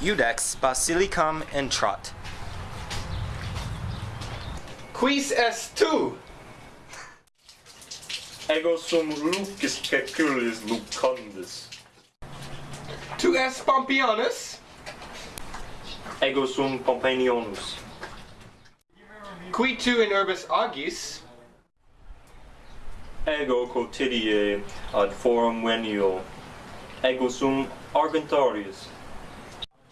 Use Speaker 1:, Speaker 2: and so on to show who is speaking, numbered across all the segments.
Speaker 1: Judex basilicam Trot.
Speaker 2: Quis est tu?
Speaker 3: Ego sum Lucis Ceculis Lucundus.
Speaker 2: Tu es Pompeianus?
Speaker 3: Ego sum Pompeianus.
Speaker 2: Qui tu in urbis agis?
Speaker 3: Ego quotidie ad forum venio. Ego sum Argentarius.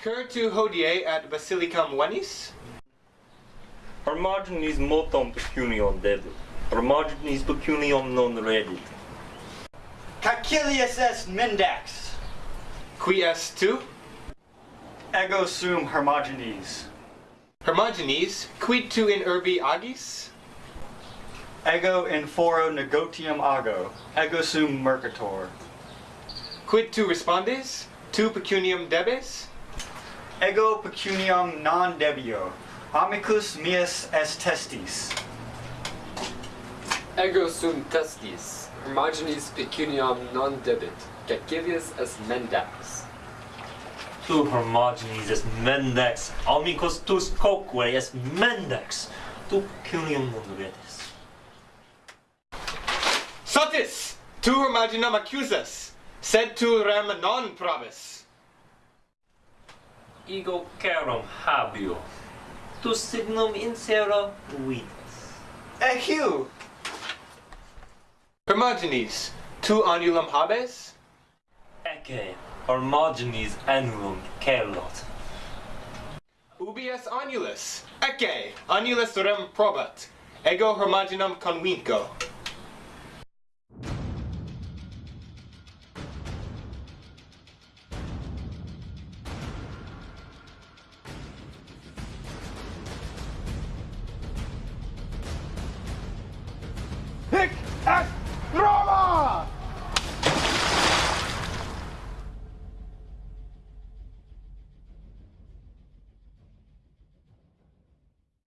Speaker 2: Cur tu hodie at basilicum venis?
Speaker 3: Hermogenes multum pecuniam debit. Hermogenes pecunium non redit.
Speaker 4: Cacilius est Mendax.
Speaker 2: Qui est tu?
Speaker 4: Ego sum Hermogenes.
Speaker 2: Hermogenes, quid tu in urbi agis?
Speaker 4: Ego in foro negotium ago. Ego sum mercator.
Speaker 2: Quid tu respondes? Tu pecuniam debes?
Speaker 4: ego pecuniam non debio, amicus meus est testis.
Speaker 5: Ego sum testis, Hermogenes pecuniam non debit, Caecilius est mendax.
Speaker 3: Tu Hermogenes est mendax, amicus tus coque est mendax, tu pecuniam non debitis.
Speaker 2: Sotis! Tu Hermogenam accusas, sed tu rem non probis
Speaker 3: ego carum habio. Tu signum insero vitas
Speaker 4: et eh, heu
Speaker 2: Hermogenes tu annulum habes?
Speaker 3: Ecce Hermogenes annulum celot
Speaker 2: ubi est annulus. Ecce annulus rem probat. Ego Hermogenum convinco.